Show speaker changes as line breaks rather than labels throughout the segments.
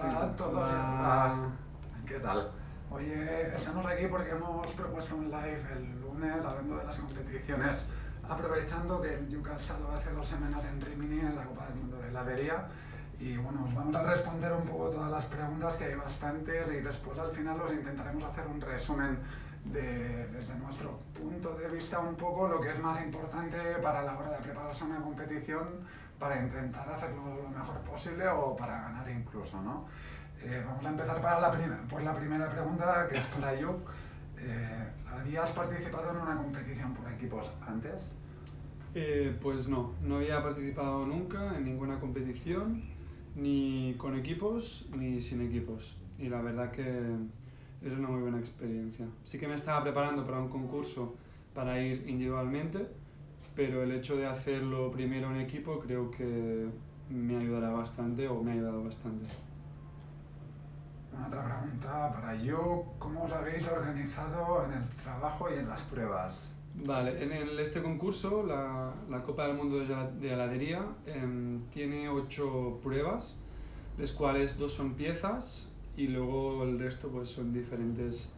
Hola a todos y a todas. ¿Qué tal? Oye, estamos aquí porque hemos propuesto un live el lunes hablando de las competiciones, aprovechando que el Yuca ha estado hace dos semanas en Rimini en la Copa del Mundo de Heladería y bueno, os vamos a responder un poco todas las preguntas que hay bastantes y después al final os intentaremos hacer un resumen de, desde nuestro punto de vista un poco lo que es más importante para la hora de prepararse a una competición para intentar hacerlo lo mejor posible o para ganar incluso, ¿no? Eh, vamos a empezar para la por la primera pregunta, que es para Yuk. Eh, ¿Habías participado en una competición por equipos antes?
Eh, pues no, no había participado nunca en ninguna competición, ni con equipos ni sin equipos. Y la verdad que es una muy buena experiencia. Sí que me estaba preparando para un concurso para ir individualmente, pero el hecho de hacerlo primero en equipo creo que me ayudará bastante o me ha ayudado bastante.
Una otra pregunta para yo, ¿cómo os habéis organizado en el trabajo y en las pruebas?
Vale, en este concurso, la, la, Copa del Mundo de Heladería, em, tiene ocho pruebas, las cuales dos son piezas y luego el resto pues, son diferentes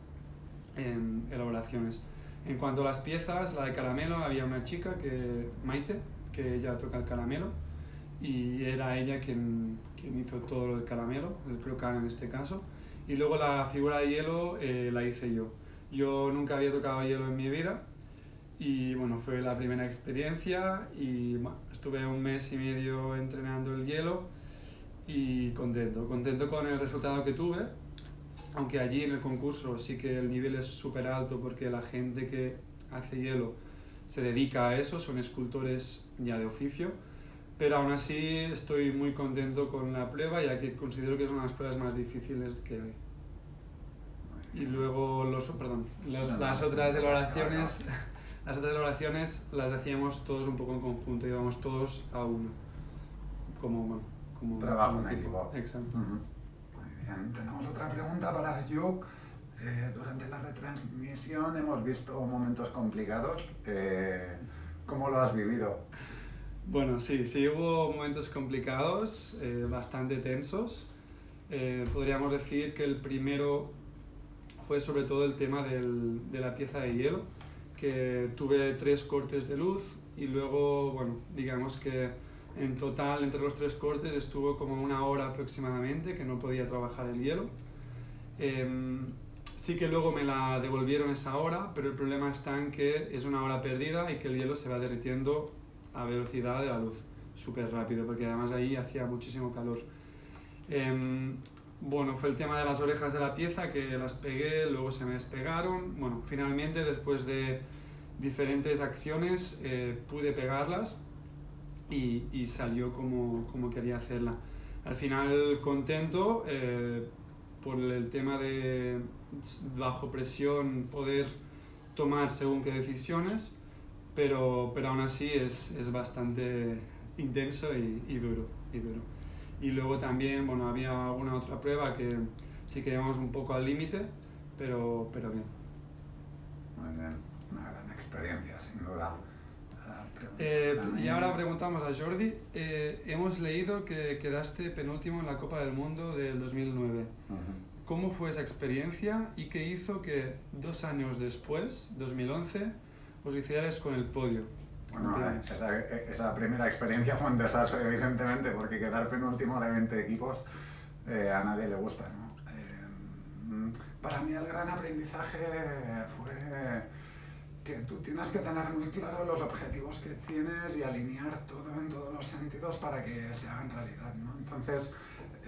em, elaboraciones. En cuanto a las piezas, la de caramelo, había una chica, que Maite, que ella toca el caramelo y era ella quien, quien hizo todo del caramelo, el crocan en este caso. Y luego la figura de hielo eh, la hice yo. Yo nunca había tocado hielo en mi vida y bueno, fue la primera experiencia y estuve un mes y medio entrenando el hielo y contento, contento con el resultado que tuve aunque allí en el concurso sí que el nivel es súper alto porque la gente que hace hielo se dedica a eso, son escultores ya de oficio, pero aún así estoy muy contento con la prueba ya que considero que es una de las pruebas más difíciles que hay. Y luego los, perdón, las otras elaboraciones, las otras elaboraciones las hacíamos todos un poco en conjunto, íbamos todos a uno, como,
como trabajo en equipo.
Exacto
tenemos otra pregunta para Yuk. Eh, durante la retransmisión hemos visto momentos complicados. Eh, ¿Cómo lo has vivido?
Bueno, sí, sí hubo momentos complicados, eh, bastante tensos. podríamos decir que el primero fue sobre todo el tema del, de la pieza de hielo, que tuve tres cortes de luz y luego, bueno, digamos que en total, entre los tres cortes, estuvo como una hora aproximadamente que no podía trabajar el hielo. Em, sí que luego me la devolvieron esa hora, pero el problema está en que es una hora perdida y que el hielo se va derritiendo a velocidad de la luz, súper rápido, porque además ahí hacía muchísimo calor. Em, bueno, fue el tema de las orejas de la pieza que las pegué, luego se me despegaron. Bueno, finalmente, después de diferentes acciones, eh, pude pegarlas y, y salió como, como, quería hacerla. Al final contento eh, por el tema de bajo presión poder tomar según qué decisiones, pero, pero aún así es, es bastante intenso y, y, duro, y duro. Y luego también, bueno, había alguna otra prueba que sí que íbamos un poco al límite, pero, pero bien.
Muy bien, una gran experiencia, sin duda.
Eh, y ahora preguntamos a Jordi, eh, hemos leído que quedaste penúltimo en la Copa del Mundo del 2009. ¿Cómo fue esa experiencia y qué hizo que dos años después, 2011, os hicierais con el podio?
Bueno, esa, esa, primera experiencia fue un desastre, evidentemente, porque quedar penúltimo de 20 equipos eh, a nadie le gusta. ¿no? para mí el gran aprendizaje fue que tú tienes que tener muy claro los objetivos que tienes y alinear todo en todos los sentidos para que se hagan realidad. ¿no? Entonces,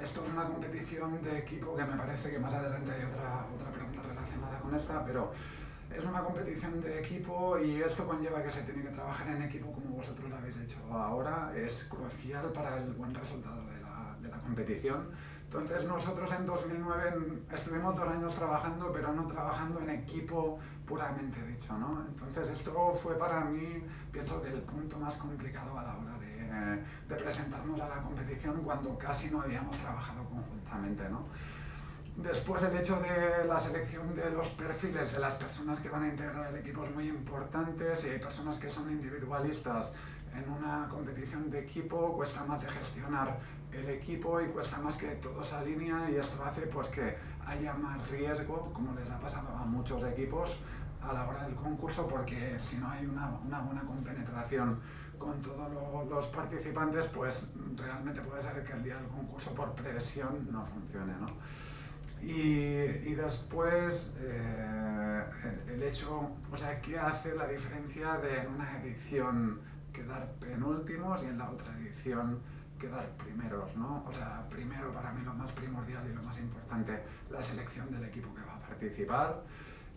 esto es una competición de equipo que me parece que más adelante hay otra, otra pregunta relacionada con esta, pero es una competición de equipo y esto conlleva que se tiene que trabajar en equipo como vosotros lo habéis hecho ahora. Es crucial para el buen resultado de la, de la competición. Entonces nosotros en 2009 estuvimos dos años trabajando, pero no trabajando en equipo puramente dicho, ¿no? Entonces esto fue para mí, pienso que el punto más complicado a la hora de, de presentarnos a la competición cuando casi no habíamos trabajado conjuntamente, ¿no? Después el hecho de la selección de los perfiles de las personas que van a integrar el equipo es muy importante, si hay personas que son individualistas en una competición de equipo cuesta más de gestionar el equipo y cuesta más que todo se alinea y esto hace pues que haya más riesgo, como les ha pasado a muchos equipos a la hora del concurso, porque si no hay una, una buena compenetración con todos los participantes, pues realmente puede ser que el día del concurso por presión no funcione. ¿no? Y, y, después eh, el, hecho, o sea, ¿qué hace la diferencia de una edición quedar penúltimos y en la otra edición quedar primeros, ¿no? O sea, primero para mí lo más primordial y lo más importante, la selección del equipo que va a participar,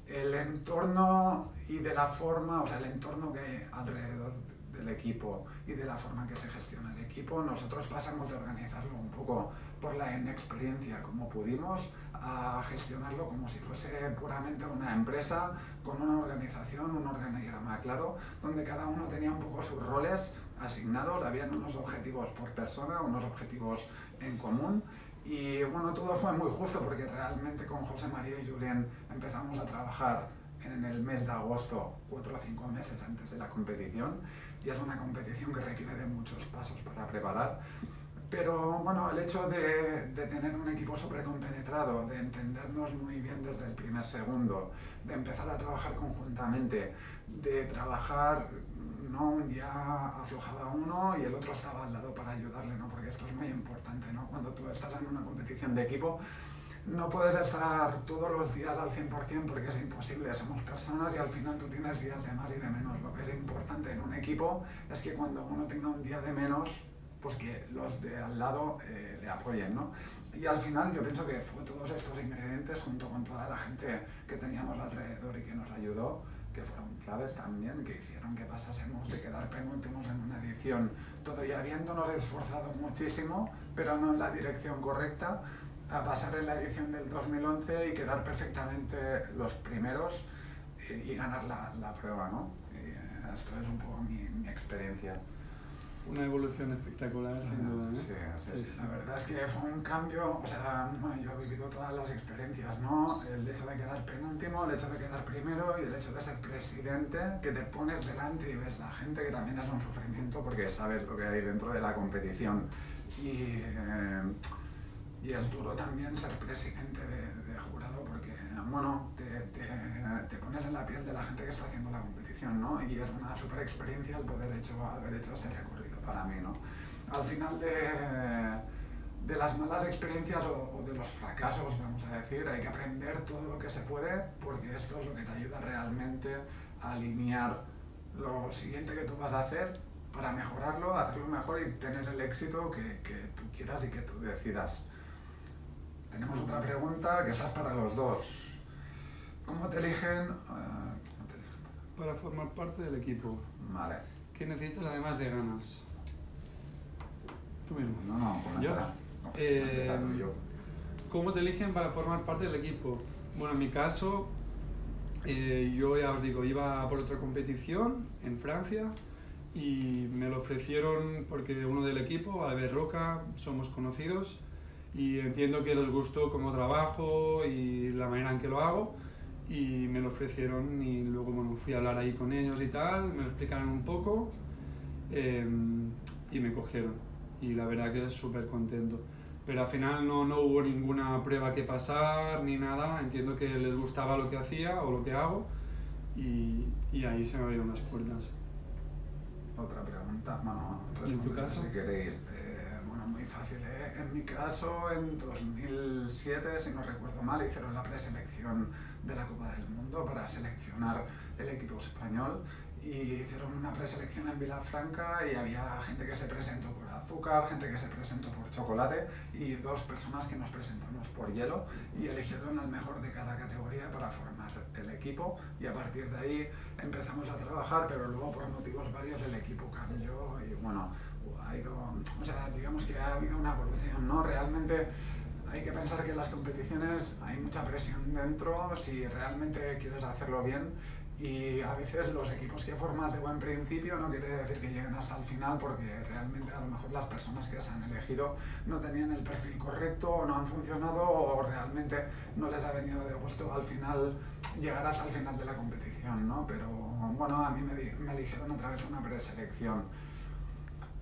el entorno y de la forma, o sea, el entorno que hay alrededor del equipo y de la forma que se gestiona el equipo. Nosotros pasamos de organizarlo un poco por la inexperiencia como pudimos a gestionarlo como si fuese puramente una empresa con una organización, un organigrama claro, donde cada uno tenía un poco sus roles asignados, habían unos objetivos por persona, unos objetivos en común. Y bueno, todo fue muy justo porque realmente con José María y Julián empezamos a trabajar en el mes de agosto, cuatro o cinco meses antes de la competición, y es una competición que requiere de muchos pasos para preparar. Pero bueno, el hecho de, de tener un equipo compenetrado, de entendernos muy bien desde el primer segundo, de empezar a trabajar conjuntamente, de trabajar, no un día aflojaba uno y el otro estaba al lado para ayudarle, ¿no? porque esto es muy importante, ¿no? cuando tú estás en una competición de equipo, no puedes estar todos los días al 100% porque es imposible, somos personas y al final tú tienes días de más y de menos. Lo que es importante en un equipo es que cuando uno tenga un día de menos, pues que los de al lado eh, le apoyen, ¿no? Y al final yo pienso que fue todos estos ingredientes junto con toda la gente que teníamos alrededor y que nos ayudó, que fueron claves también, que hicieron que pasásemos de quedar penúltimos en una edición, todo y habiéndonos esforzado muchísimo, pero no en la dirección correcta, a pasar en la edición del 2011 y quedar perfectamente los primeros y, ganar la, la, prueba, ¿no? Eh, esto es un poco mi, mi, experiencia.
Una evolución espectacular, sin duda, ¿eh?
Sí, sí, sí, La verdad es que fue un cambio, o sea, bueno, yo he vivido todas las experiencias, ¿no? El hecho de quedar penúltimo, el hecho de quedar primero y el hecho de ser presidente, que te pones delante y ves la gente, que también es un sufrimiento porque sabes lo que hay dentro de la competición. Y... Eh, y es duro también ser presidente de, de jurado porque, bueno, te, te, te, pones en la piel de la gente que está haciendo la competición, ¿no? Y es una super experiencia el poder hecho, haber hecho este recorrido para mí, ¿no? Al final de, de las malas experiencias o, o, de los fracasos, vamos a decir, hay que aprender todo lo que se puede porque esto es lo que te ayuda realmente a alinear lo siguiente que tú vas a hacer para mejorarlo, hacerlo mejor y tener el éxito que, que tú quieras y que tú decidas. Tenemos otra pregunta que está para los dos. ¿Cómo te eligen? Uh.
Para formar parte del equipo.
Vale.
¿Qué necesitas además de ganas? Tú mismo.
No, no, con
¿Yo?
esa. No,
Eh,
tú yo.
¿Cómo te eligen para formar parte del equipo? Bueno, en mi caso, eh, yo ya os digo, iba por otra competición en Francia y me lo ofrecieron porque uno del equipo, Albert Roca, somos conocidos y entiendo que les gustó cómo trabajo y la manera en que lo hago y me lo ofrecieron y luego bueno, fui a hablar ahí con ellos y tal, me lo explicaron un poco eh, y me cogieron y la verdad que súper contento. Pero al final no, no hubo ninguna prueba que pasar ni nada, entiendo que les gustaba lo que hacía o lo que hago y, y ahí se me abrieron las puertas.
Otra pregunta, bueno,
¿Y en tu caso?
si queréis. Eh, bueno, muy fácil. ¿eh? En mi caso, en 2007, si no recuerdo mal, hicieron la preselección de la Copa del Mundo para seleccionar el equipo español y hicieron una preselección en Vilafranca y había gente que se presentó por azúcar, gente que se presentó por chocolate y dos personas que nos presentamos por hielo y eligieron al mejor de cada categoría para formar el equipo y a partir de ahí empezamos a trabajar, pero luego por motivos varios el equipo cambió y bueno, ha ido, o sea, digamos que ha habido una evolución, ¿no? Realmente hay que pensar que en las competiciones hay mucha presión dentro si realmente quieres hacerlo bien y a veces los equipos que formas de buen principio no quiere decir que lleguen hasta el final porque realmente a lo mejor las personas que se han elegido no tenían el perfil correcto o no han funcionado o realmente no les ha venido de gusto al final llegar hasta el final de la competición, ¿no? Pero bueno, a mí me, me eligieron a través de una preselección.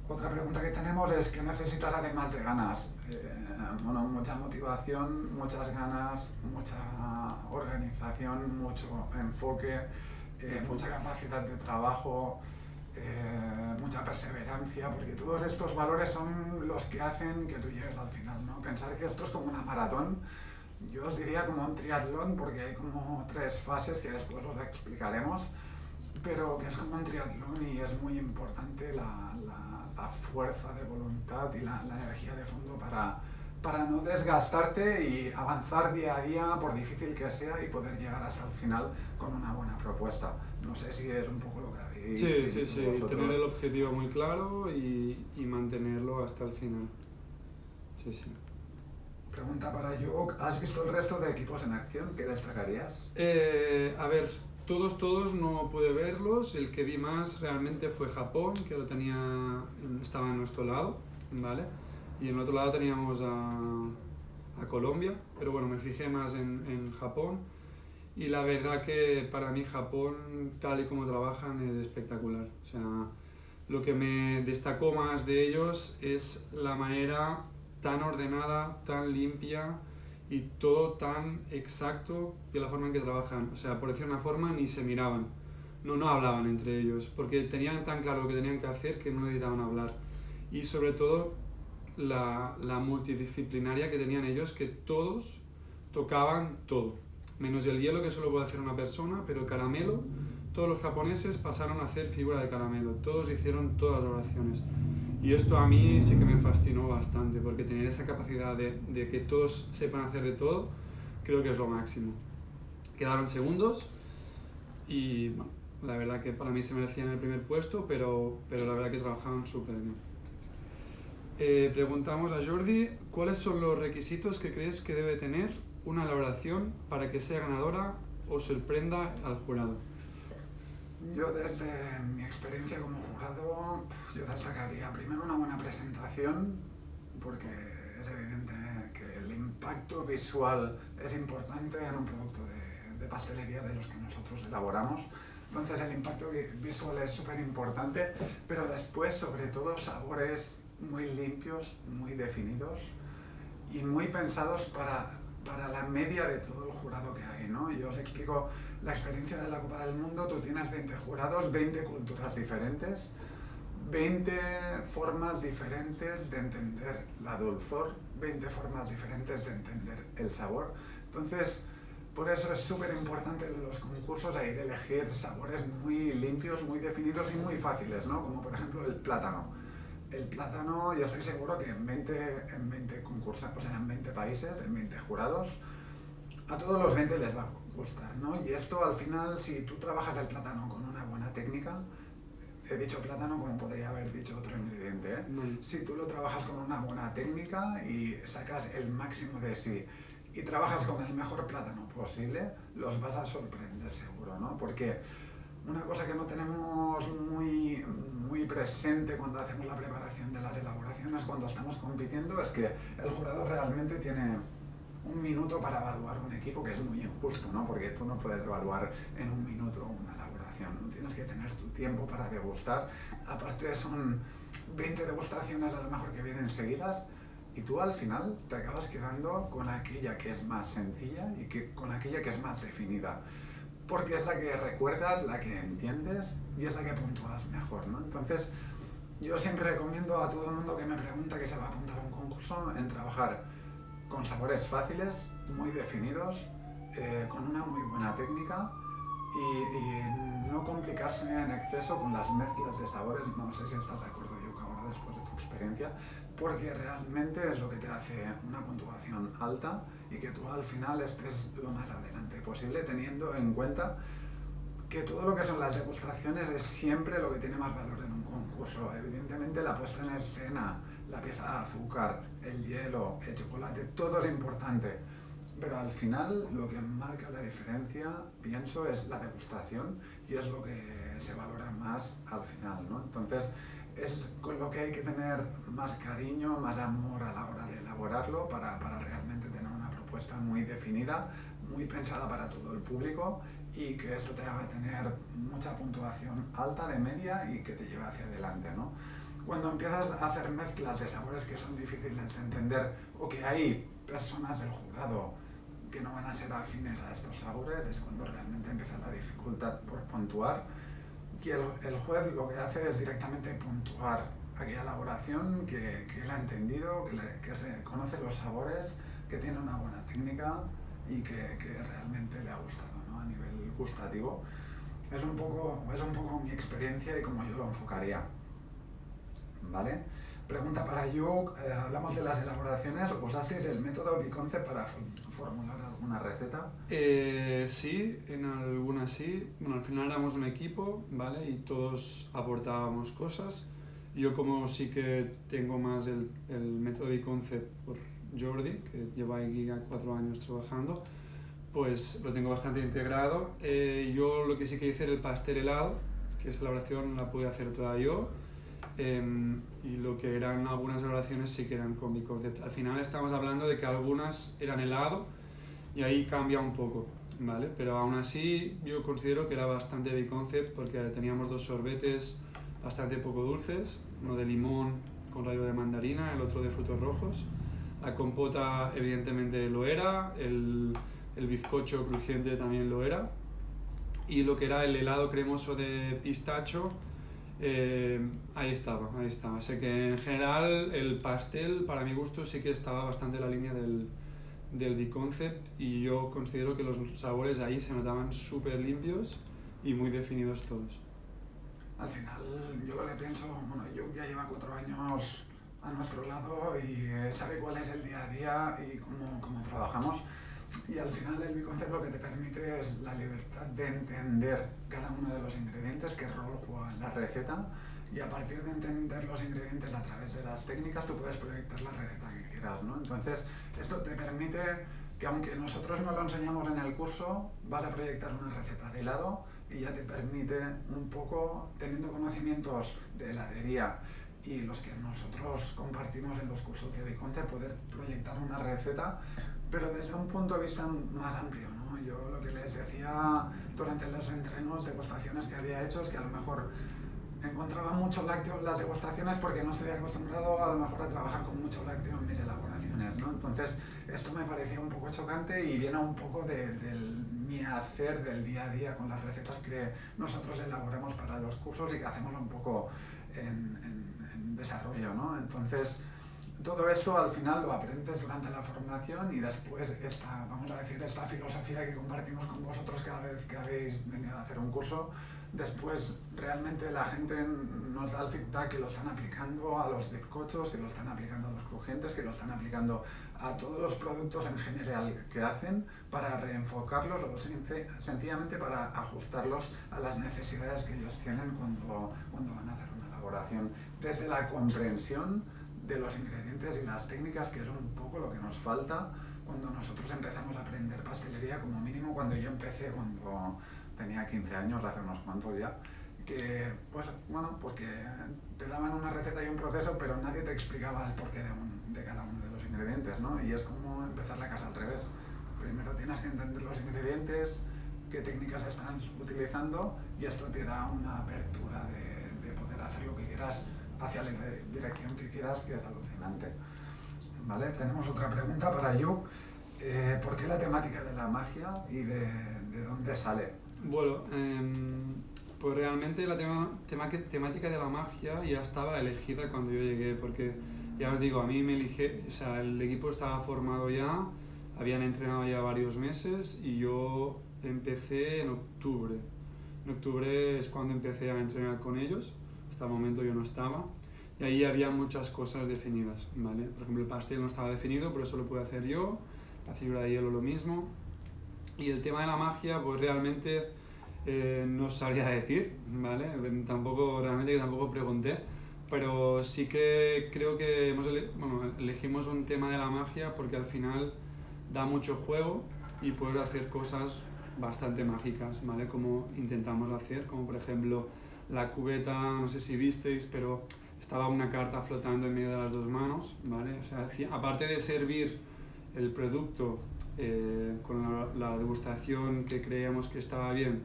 Otra pregunta que tenemos es ¿qué necesitas además de ganas? Eh, bueno, mucha motivación, muchas ganas, mucha organización, mucho enfoque, eh, mucha capacidad de trabajo, eh, mucha perseverancia, porque todos estos valores son los que hacen que tú llegues al final, ¿no? Pensar que esto es como una maratón, yo os diría como un triatlón, porque hay como tres fases que después os explicaremos, pero que es como un triatlón y es muy importante la, la, fuerza de voluntad y la, la, energía de fondo para, para no desgastarte y avanzar día a día, por difícil que sea, y poder llegar hasta el final con una buena propuesta. No sé si es un poco lo que habéis
Sí, sí, sí, tener el objetivo muy claro y, y mantenerlo hasta el final. Sí, sí.
Pregunta para yo, ¿has visto el resto de equipos en acción? ¿Qué destacarías?
Eh, a ver, todos, todos no pude verlos. El que vi más realmente fue Japón, que lo tenía, estaba en nuestro lado, ¿vale? Y en el otro lado teníamos a, a Colombia, pero bueno, me fijé más en, en, Japón. Y la verdad que para mí Japón, tal y como trabajan, es espectacular. O sea, lo que me destacó más de ellos es la manera tan ordenada, tan limpia, y todo tan exacto de la forma en que trabajan. O sea, por decir una forma, ni se miraban. No, no hablaban entre ellos, porque tenían tan claro lo que tenían que hacer que no necesitaban hablar. Y sobre todo, la, la multidisciplinaria que tenían ellos, que todos tocaban todo. Menos el hielo, que solo puede hacer una persona, pero el caramelo, todos los japoneses pasaron a hacer figura de caramelo. Todos hicieron todas las oraciones. Y esto a mí sí que me fascinó bastante, porque tener esa capacidad de, que todos sepan hacer de todo, creo que es lo máximo. Quedaron segundos y bueno, la verdad que para mí se merecían el primer puesto, pero, pero la verdad que trabajaban súper bien. Eh, preguntamos a Jordi, ¿cuáles son los requisitos que crees que debe tener una elaboración para que sea ganadora o sorprenda al jurado?
Yo desde mi experiencia como jurado, yo destacaría primero una buena presentación, porque es evidente que el impacto visual es importante en un producto de, de pastelería de los que nosotros elaboramos. Entonces el impacto visual es súper importante, pero después sobre todo sabores muy limpios, muy definidos y muy pensados para, para la media de todo el jurado que hay. ¿no? Yo os explico la experiencia de la Copa del Mundo, tú tienes 20 jurados, 20 culturas diferentes, 20 formas diferentes de entender la dulzor, 20 formas diferentes de entender el sabor. Entonces, por eso es súper importante en los concursos de elegir sabores muy limpios, muy definidos y muy fáciles, ¿no? Como por ejemplo el plátano. El plátano, yo estoy seguro que en 20, en 20 concursos, o sea, en 20 países, en 20 jurados, a todos los 20 les va gustar, ¿no? Y esto al final, si tú trabajas el plátano con una buena técnica, he dicho plátano como podría haber dicho otro ingrediente, ¿eh? Si tú lo trabajas con una buena técnica y sacas el máximo de sí y trabajas con el mejor plátano posible, los vas a sorprender seguro, ¿no? Porque una cosa que no tenemos muy, muy presente cuando hacemos la preparación de las elaboraciones, cuando estamos compitiendo, es que el jurado realmente tiene un minuto para evaluar un equipo, que es muy injusto, ¿no? Porque tú no puedes evaluar en un minuto una elaboración, ¿no? tienes que tener tu tiempo para degustar. Aparte son 20 degustaciones a lo mejor que vienen seguidas y tú al final te acabas quedando con aquella que es más sencilla y que, con aquella que es más definida. Porque es la que recuerdas, la que entiendes y es la que puntúas mejor, ¿no? Entonces, yo siempre recomiendo a todo el mundo que me pregunta que se va a apuntar a un concurso en trabajar con sabores fáciles, muy definidos, eh, con una muy buena técnica y, no complicarse en exceso con las mezclas de sabores. No sé si estás de acuerdo, yo ahora después de tu experiencia, porque realmente es lo que te hace una puntuación alta y que tú al final estés lo más adelante posible, teniendo en cuenta que todo lo que son las degustaciones es siempre lo que tiene más valor en un concurso. Evidentemente la puesta en escena, la pieza de azúcar, el hielo, el chocolate, todo es importante. Pero al final lo que marca la diferencia, pienso, es la degustación y es lo que se valora más al final. ¿no? Entonces es con lo que hay que tener más cariño, más amor a la hora de elaborarlo para, para realmente propuesta muy definida, muy pensada para todo el público y que esto te haga tener mucha puntuación alta de media y que te lleve hacia adelante. ¿no? cuando empiezas a hacer mezclas de sabores que son difíciles de entender o que hay personas del jurado que no van a ser afines a estos sabores, es cuando realmente empieza la dificultad por puntuar. Y el, el juez lo que hace es directamente puntuar aquella elaboración que, que él ha entendido, que, que reconoce los sabores, que tiene una buena técnica y que, que realmente le ha gustado ¿no? a nivel gustativo. Es un, poco, es un poco mi experiencia y como yo lo enfocaría. ¿Vale? Pregunta para yo, eh, hablamos de las elaboraciones, ¿usasteis el método Biconcept para formular alguna receta?
Eh, sí, en algunas sí. Bueno, al final éramos un equipo, ¿vale? Y todos aportábamos cosas. Yo como sí que tengo más el, el método Biconcept por Jordi, que lleva aquí ya cuatro años trabajando, pues lo tengo bastante integrado. Eh, yo lo que sí que hice era el pastel helado, que esa elaboración la pude hacer toda yo. Eh, y lo que eran algunas elaboraciones sí que eran con mi concepto. Al final estamos hablando de que algunas eran helado y ahí cambia un poco, ¿vale? Pero aún así yo considero que era bastante B-concept porque teníamos dos sorbetes bastante poco dulces, uno de limón con rayo de mandarina, el otro de frutos rojos. La compota evidentemente lo era, el, el bizcocho crujiente también lo era. Y lo que era el helado cremoso de pistacho, eh, ahí estaba, ahí estaba. Sé que en general el pastel, para mi gusto, sí que estaba bastante en la línea del, del B-Concept y yo considero que los sabores ahí se notaban súper limpios y muy definidos todos.
Al final, yo lo que pienso, bueno, yo ya lleva cuatro años a nuestro lado y sabe cuál es el día a día y cómo, cómo trabajamos. Y al final el biconcept lo que te permite es la libertad de entender cada uno de los ingredientes, qué rol juega en la receta, y a partir de entender los ingredientes a través de las técnicas tú puedes proyectar la receta que quieras, ¿no? Entonces, esto te permite que aunque nosotros no lo enseñamos en el curso, vas a proyectar una receta de helado y ya te permite un poco, teniendo conocimientos de heladería y los que nosotros compartimos en los cursos de Biconte, poder proyectar una receta pero desde un punto de vista más amplio. ¿no? Yo lo que les decía durante los entrenos, degustaciones que había hecho, es que a lo mejor encontraba mucho lácteo en las degustaciones porque no estoy acostumbrado a lo mejor a trabajar con mucho lácteo en mis elaboraciones. ¿no? Entonces, esto me parecía un poco chocante y viene un poco de, del mi hacer del día a día con las recetas que nosotros elaboramos para los cursos y que hacemos un poco en, en, desarrollo. ¿no? Entonces, todo esto al final lo aprendes durante la formación y después esta, vamos a decir, esta filosofía que compartimos con vosotros cada vez que habéis venido a hacer un curso, después realmente la gente nos da el feedback que lo están aplicando a los bizcochos, que lo están aplicando a los crujientes, que lo están aplicando a todos los productos en general que hacen para reenfocarlos o sencillamente para ajustarlos a las necesidades que ellos tienen cuando, cuando van a hacer una elaboración. Desde la comprensión de los ingredientes y las técnicas, que es un poco lo que nos falta cuando nosotros empezamos a aprender pastelería, como mínimo cuando yo empecé, cuando tenía 15 años, hace unos cuantos ya, que, pues, bueno, pues que te daban una receta y un proceso, pero nadie te explicaba el porqué de, un, de cada uno de los ingredientes, ¿no? Y es como empezar la casa al revés. Primero tienes que entender los ingredientes, qué técnicas están utilizando, y esto te da una apertura de, de poder hacer lo que quieras hacia la dirección que quieras, que es alucinante. ¿Vale? Tenemos otra pregunta para you. Eh, ¿Por qué la temática de la magia y de, de dónde sale?
Bueno, eh, pues realmente la tema, tema, temática de la magia ya estaba elegida cuando yo llegué, porque ya os digo, a mí me elige, o sea, el equipo estaba formado ya, habían entrenado ya varios meses y yo empecé en octubre. En octubre es cuando empecé a entrenar con ellos hasta el momento yo no estaba. Y ahí había muchas cosas definidas, ¿vale? Por ejemplo, el pastel no estaba definido, pero eso lo pude hacer yo. La figura de hielo lo mismo. Y el tema de la magia, pues realmente eh, no sabría decir, ¿vale? Tampoco, realmente tampoco pregunté. Pero sí que creo que hemos elegimos un tema de la magia porque al final da mucho juego y puedes hacer cosas bastante mágicas, ¿vale? Como intentamos hacer, como por ejemplo la cubeta, no sé si visteis, pero estaba una carta flotando en medio de las dos manos, ¿vale? O sea, aparte de servir el producto eh, con la, degustación que creíamos que estaba bien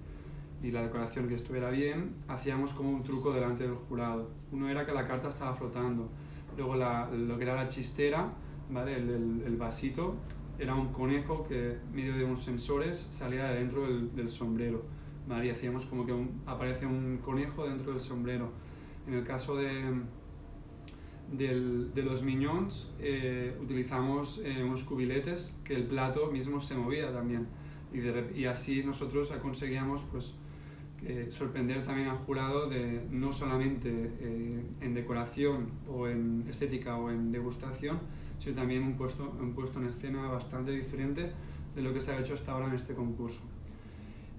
y la decoración que estuviera bien, hacíamos como un truco delante del jurado. Uno era que la carta estaba flotando, luego la, lo que era la chistera, ¿vale? el, el, vasito, era un conejo que, medio de unos sensores, salía de dentro del, del sombrero. Y hacíamos como que un, aparece un conejo dentro del sombrero. En el caso de, del, de los miñones, eh, utilizamos eh, unos cubiletes que el plato mismo se movía también. Y, de, y así nosotros conseguíamos pues, eh, sorprender también al jurado de no solamente eh, en decoración o en estética o en degustación, sino también un puesto, un puesto en escena bastante diferente de lo que se ha hecho hasta ahora en este concurso.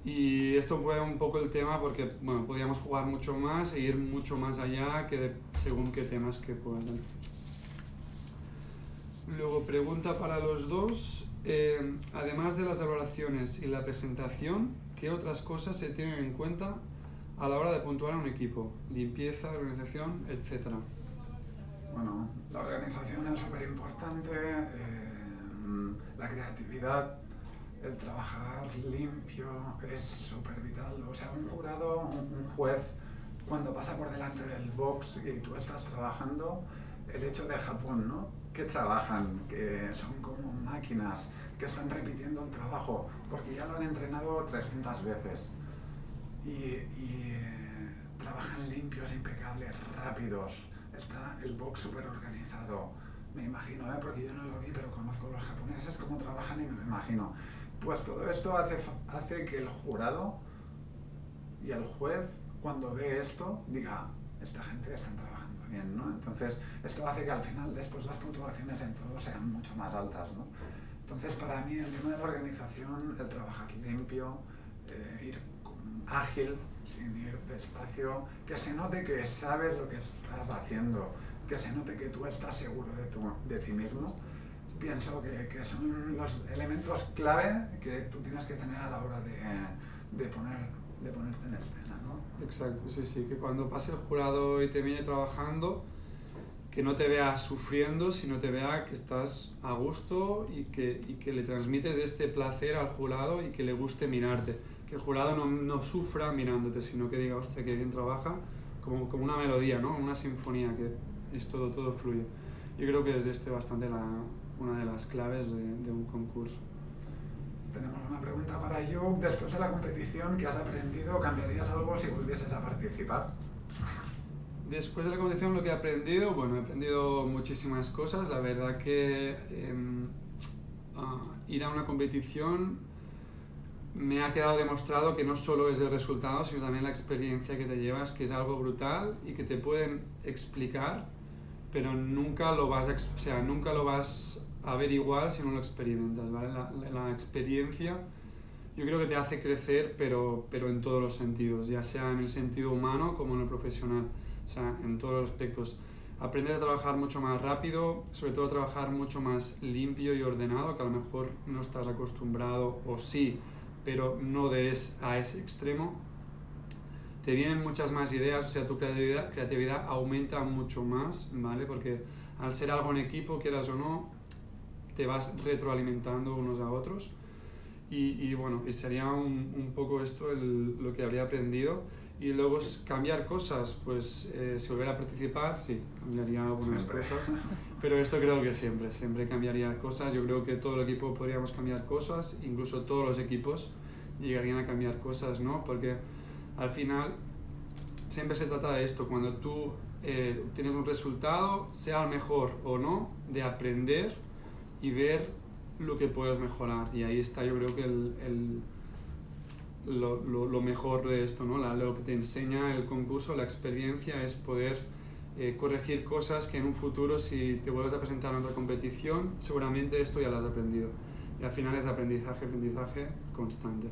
Y esto fue un poco el tema porque bueno, podíamos jugar mucho más e ir mucho más allá que según qué temas que puedan. Luego, pregunta para los dos. Eh, además de las evaluaciones y la presentación, ¿qué otras cosas se tienen en cuenta a la hora de puntuar a un equipo? Limpieza, organización, etcétera.
Bueno, la organización es súper importante, eh, la creatividad, el trabajar limpio es súper vital. O sea, un jurado, un juez, cuando pasa por delante del box y tú estás trabajando, el hecho de Japón, ¿no? Que trabajan, que son como máquinas, que están repitiendo el trabajo, porque ya lo han entrenado 300 veces. Y, eh, trabajan limpios, impecables, rápidos. Está el box súper organizado. Me imagino, ¿eh? porque yo no lo vi, pero conozco a los japoneses cómo trabajan y me lo imagino. Pues todo esto hace, hace que el jurado y el juez, cuando ve esto, diga, esta gente está trabajando bien, ¿no? Entonces, esto hace que al final, después las puntuaciones en todo sean mucho más altas, ¿no? Entonces, para mí, el tema de la organización, el trabajar limpio, eh, ir ágil, sin ir despacio, que se note que sabes lo que estás haciendo, que se note que tú estás seguro de, tu, de ti mismo, pienso que, que, son los elementos clave que tú tienes que tener a la hora de, de, poner, de ponerte en escena. ¿no?
Exacto, sí, sí, que cuando pase el jurado y te viene trabajando, que no te vea sufriendo, sino te vea que estás a gusto y que, y que le transmites este placer al jurado y que le guste mirarte. Que el jurado no, no sufra mirándote, sino que diga, hostia, que bien trabaja, como, como una melodía, ¿no? Una sinfonía, que es todo, todo fluye. Yo creo que es este bastante la, una de las claves de, de un concurso.
Tenemos una pregunta para yo. Después de la competición, ¿qué has aprendido? ¿Cambiarías algo si volvieses a participar?
Después de la competición, lo que he aprendido, bueno, he aprendido muchísimas cosas. La verdad que eh, uh, ir a una competición me ha quedado demostrado que no solo es el resultado, sino también la experiencia que te llevas, que es algo brutal y que te pueden explicar, pero nunca lo vas a, o sea, nunca lo vas a ver igual si no lo experimentas, ¿vale? La, la, experiencia yo creo que te hace crecer, pero, pero en todos los sentidos, ya sea en el sentido humano como en el profesional, o sea, en todos los aspectos. Aprender a trabajar mucho más rápido, sobre todo trabajar mucho más limpio y ordenado, que a lo mejor no estás acostumbrado, o sí, pero no de es, a ese extremo. Te vienen muchas más ideas, o sea, tu creatividad, creatividad aumenta mucho más, ¿vale? Porque al ser algo en equipo, quieras o no, te vas retroalimentando unos a otros. Y, y bueno, y sería un, un poco esto el, lo que habría aprendido. Y luego es cambiar cosas, pues eh, si volver a participar, sí, cambiaría algunas siempre. cosas. Pero esto creo que siempre, siempre cambiaría cosas. Yo creo que todo el equipo podríamos cambiar cosas, incluso todos los equipos llegarían a cambiar cosas, ¿no? Porque al final siempre se trata de esto, cuando tú eh, tienes un resultado, sea el mejor o no, de aprender y ver lo que puedes mejorar. Y ahí está yo creo que el, el lo, lo, lo, mejor de esto, ¿no? La, lo que te enseña el concurso, la experiencia, es poder eh, corregir cosas que en un futuro, si te vuelves a presentar en otra competición, seguramente esto ya lo has aprendido. Y al final es aprendizaje, aprendizaje constante.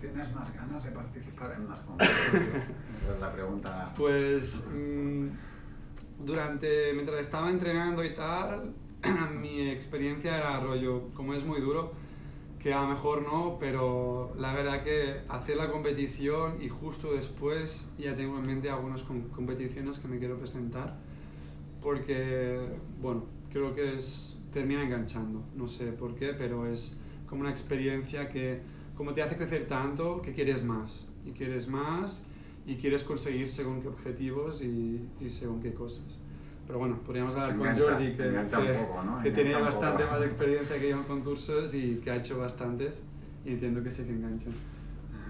¿Tienes más ganas de participar en más concursos? es la pregunta.
Pues mmm, durante, mientras estaba entrenando y tal, mi experiencia era rollo, como es muy duro, que a lo mejor no, pero la verdad que hacer la competición y justo después ya tengo en mente algunas competiciones que me quiero presentar, porque, bueno, creo que es, termina enganchando, no sé por qué, pero es como una experiencia que como te hace crecer tanto que quieres más. Y quieres más y quieres conseguir según qué objetivos y, y según qué cosas. Pero bueno, podríamos hablar con Jordi, que, que, tiene bastante más experiencia que yo en concursos y que ha hecho bastantes y entiendo que sí que enganchan.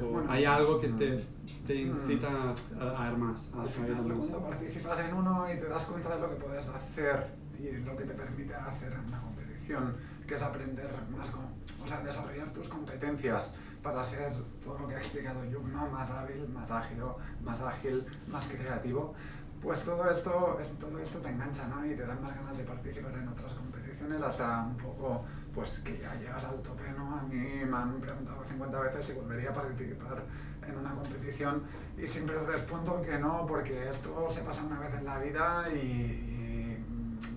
O hay algo que te, te incita a, a, dar más.
Al final, cuando participas en uno y te das cuenta de lo que puedes hacer y lo que te permite hacer en una competición, que es aprender más, o sea, desarrollar tus competencias para ser todo lo que ha explicado yo, ¿no? más hábil, más ágil, más ágil, más creativo, pues todo esto, todo esto te engancha ¿no? y te dan más ganas de participar en otras competiciones hasta un poco pues que ya llegas al tope. ¿no? A mí me han preguntado 50 veces si volvería a participar en una competición y siempre respondo que no porque esto se pasa una vez en la vida y,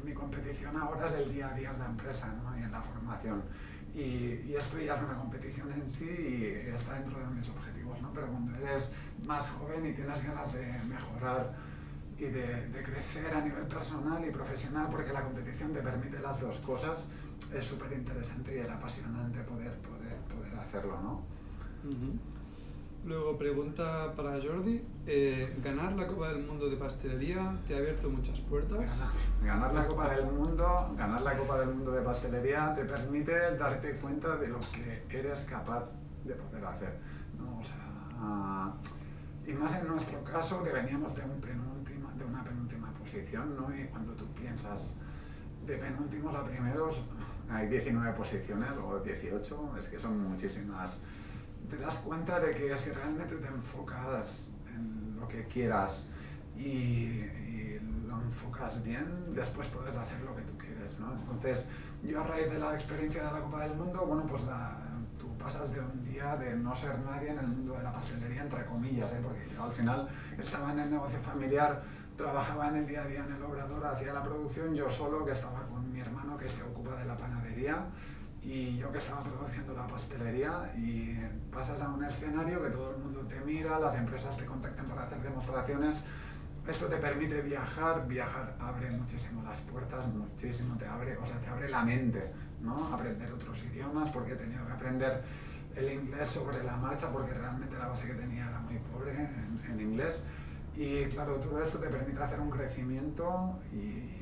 mi competición ahora es el día a día en la empresa ¿no? y en la formación. Y, esto ya es una competición en sí y está dentro de mis objetivos, ¿no? pero cuando eres más joven y tienes ganas de mejorar y de, crecer a nivel personal y profesional, porque la competición te permite las dos cosas, es súper interesante y es apasionante poder, poder, poder hacerlo, ¿no?
Luego, pregunta para Jordi. Eh, ¿Ganar la Copa del Mundo de Pastelería te ha abierto muchas puertas?
Ganar, la Copa del Mundo, ganar la Copa del Mundo de Pastelería te permite darte cuenta de lo que eres capaz de poder hacer. ¿no? O sea, y más en nuestro caso, que veníamos de un de una penúltima posición, ¿no? Y cuando tú piensas de penúltimos a primeros, hay 19 posiciones o 18, es que son muchísimas. Te das cuenta de que si realmente te enfocas en lo que quieras y, lo enfocas bien, después puedes hacer lo que tú quieres, ¿no? Entonces, yo a raíz de la experiencia de la Copa del Mundo, bueno, pues tú pasas de un día de no ser nadie en el mundo de la pastelería, entre comillas, ¿eh? porque yo al final estaba en el negocio familiar trabajaba en el día a día en el obrador, hacía la producción, yo solo que estaba con mi hermano que se ocupa de la panadería y yo que estaba produciendo la pastelería y pasas a un escenario que todo el mundo te mira, las empresas te contactan para hacer demostraciones. Esto te permite viajar, viajar abre muchísimo las puertas, muchísimo te abre, o sea, te abre la mente, ¿no? Aprender otros idiomas, porque he tenido que aprender el inglés sobre la marcha, porque realmente la base que tenía era muy pobre en, en inglés y claro, todo esto te permite hacer un crecimiento y,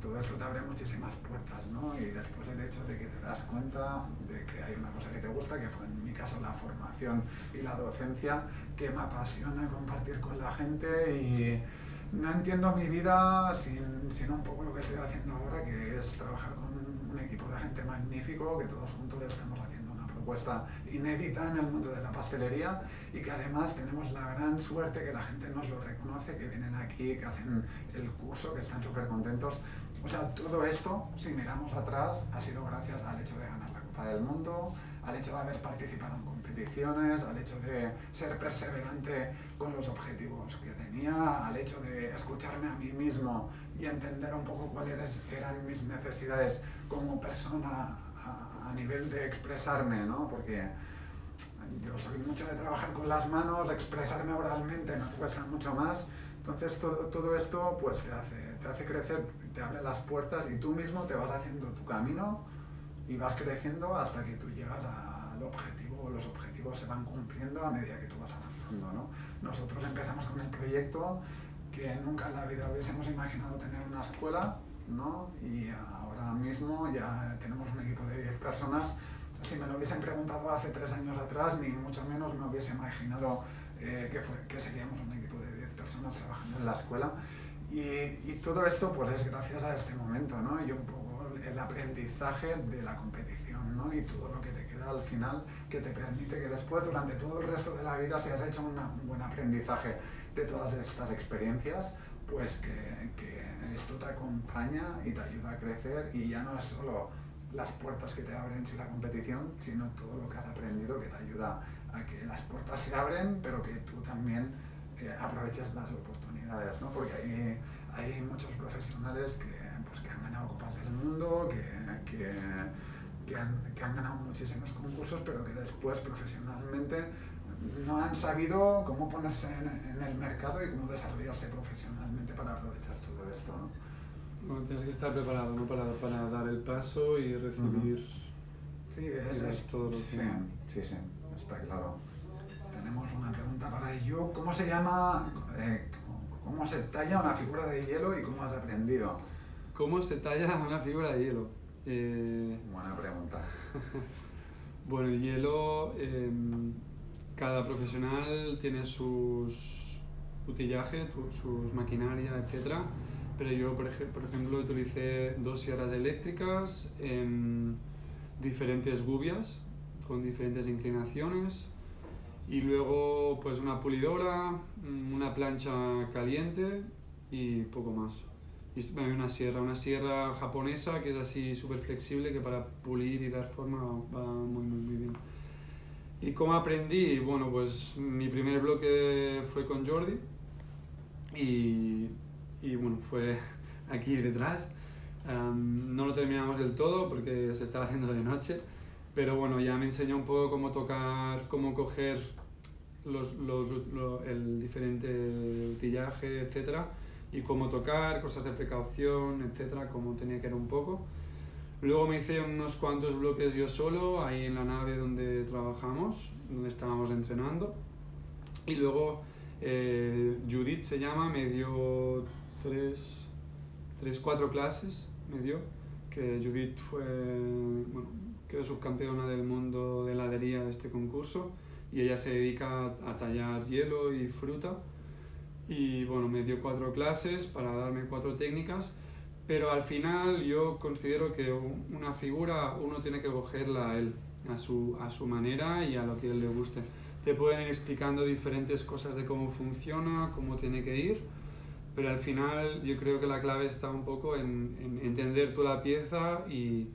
todo esto te abre muchísimas puertas, ¿no? Y después el hecho de que te das cuenta de que hay una cosa que te gusta, que fue en mi caso la formación y la docencia, que me apasiona compartir con la gente y no entiendo mi vida sin, sin un poco lo que estoy haciendo ahora, que es trabajar con un equipo de gente magnífico, que todos juntos estamos propuesta inédita en el mundo de la pastelería y que además tenemos la gran suerte que la gente nos lo reconoce, que vienen aquí, que hacen el curso, que están súper contentos. O sea, todo esto, si miramos atrás, ha sido gracias al hecho de ganar la Copa del Mundo, al hecho de haber participado en competiciones, al hecho de ser perseverante con los objetivos que tenía, al hecho de escucharme a mí mismo y entender un poco cuáles eran mis necesidades como persona a, nivel de expresarme, ¿no? Porque yo soy mucho de trabajar con las manos, expresarme oralmente me cuesta mucho más. Entonces todo, todo esto pues te hace, te hace crecer, te abre las puertas y tú mismo te vas haciendo tu camino y vas creciendo hasta que tú llegas al objetivo, los objetivos se van cumpliendo a medida que tú vas avanzando. ¿no? Nosotros empezamos con el proyecto que nunca en la vida hubiésemos imaginado tener una escuela, ¿no? Y ahora mismo ya tenemos un equipo de 10 personas. Si me lo hubiesen preguntado hace tres años atrás, ni mucho menos me hubiese imaginado eh, que, fue, que seríamos un equipo de 10 personas trabajando en la escuela. Y, y, todo esto pues es gracias a este momento, ¿no? Y un poco el aprendizaje de la competición, ¿no? Y todo lo que te queda al final que te permite que después, durante todo el resto de la vida, si has hecho un buen aprendizaje de todas estas experiencias, pues que, que esto te acompaña y te ayuda a crecer y ya no es solo las puertas que te abren sin la competición, sino todo lo que has aprendido que te ayuda a que las puertas se abren, pero que tú también eh, aproveches las oportunidades, ¿no? Porque hay, hay muchos profesionales que, pues, que han ganado copas del mundo, que, que, que, han, que han ganado muchísimos concursos, pero que después profesionalmente no han sabido cómo ponerse en, el mercado y cómo desarrollarse profesionalmente para aprovechar.
Bueno, tienes que estar preparado ¿no? para, para dar el paso y recibir
Sí, es,
es todo lo que-
sí, sí, sí, está claro. Tenemos una pregunta para ello. ¿Cómo se llama, eh, cómo se talla una figura de hielo y cómo has aprendido?
¿Cómo se talla una figura de hielo? Eh,
Buena pregunta.
Bueno, el hielo, em, cada profesional tiene sus utillaje, sus maquinaria, etc. Pero yo, por, ej- por ejemplo, utilicé dos sierras eléctricas, em, diferentes gubias con diferentes inclinaciones y luego pues una pulidora, mm, una plancha caliente y poco más. Y bueno, una sierra, una sierra japonesa que es así súper flexible que para pulir y dar forma va muy, muy, muy bien. ¿Y cómo aprendí? Bueno, pues mi primer bloque fue con Jordi y, y bueno, fue aquí detrás. Am, no lo terminamos del todo porque se estaba haciendo de noche, pero bueno, ya me enseñó un poco cómo tocar, cómo coger los, los, lo- el diferente utillaje, etcétera, y cómo tocar, cosas de precaución, etcétera, cómo tenía que ir un poco. Luego me hice unos cuantos bloques yo solo, ahí en la nave donde trabajamos, donde estábamos entrenando. Y luego eh, Judith se llama, me dio tres, tres, cuatro clases, me dio, que Judith fue, bueno, quedó subcampeona del mundo de heladería de este concurso y ella se dedica a, tallar hielo y fruta. Y bueno, me dio cuatro clases para darme cuatro técnicas, pero al final yo considero que una figura uno tiene que cogerla a él, a su, a su manera y a lo que él le guste. Te pueden ir explicando diferentes cosas de cómo funciona, cómo tiene que ir, pero al final yo creo que la clave está un poco en, en entender tú la pieza y,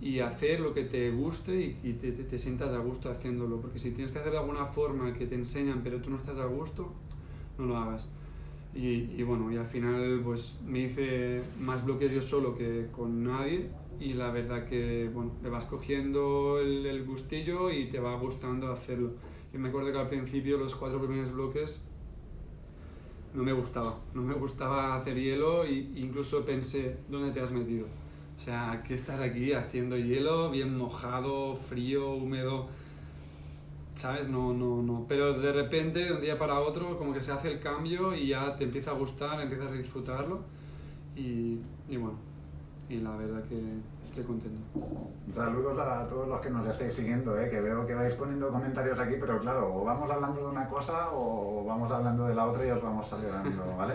y hacer lo que te guste y, y te, te- te sientas a gusto haciéndolo, porque si tienes que hacer de alguna forma que te enseñan pero tú no estás a gusto, no lo hagas. Y, y bueno, y al final pues me hice más bloques yo solo que con nadie y la verdad que bueno, le vas cogiendo el, el gustillo y te va gustando hacerlo. Yo me acuerdo que al principio los cuatro primeros bloques no me gustaba, no me gustaba hacer hielo e incluso pensé, ¿dónde te has metido? O sea, ¿qué estás aquí haciendo hielo? Bien mojado, frío, húmedo. ¿Sabes? No, no, no. Pero de repente, de un día para otro, como que se hace el cambio y ya te empieza a gustar, empiezas a disfrutarlo. Y, y bueno, y la verdad que, que contento.
Saludos a todos los que nos estáis siguiendo, ¿eh? que veo que vais poniendo comentarios aquí, pero claro, o vamos hablando de una cosa o vamos hablando de la otra y os vamos saludando, ¿vale?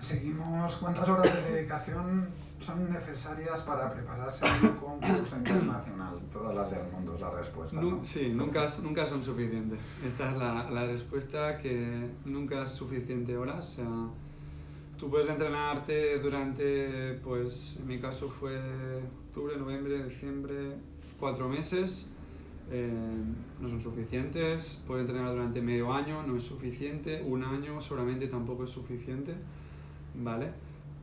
Seguimos. ¿Cuántas horas de dedicación son necesarias para prepararse en un concurso internacional? Todas las del mundo es la respuesta. ¿no?
sí, nunca, nunca son suficientes. Esta es la, la respuesta que nunca es suficiente horas. O sea, tú puedes entrenarte durante, pues en mi caso fue octubre, noviembre, diciembre, cuatro meses. eh, no son suficientes. Puedes entrenar durante medio año, no es suficiente. Un año seguramente tampoco es suficiente. ¿Vale?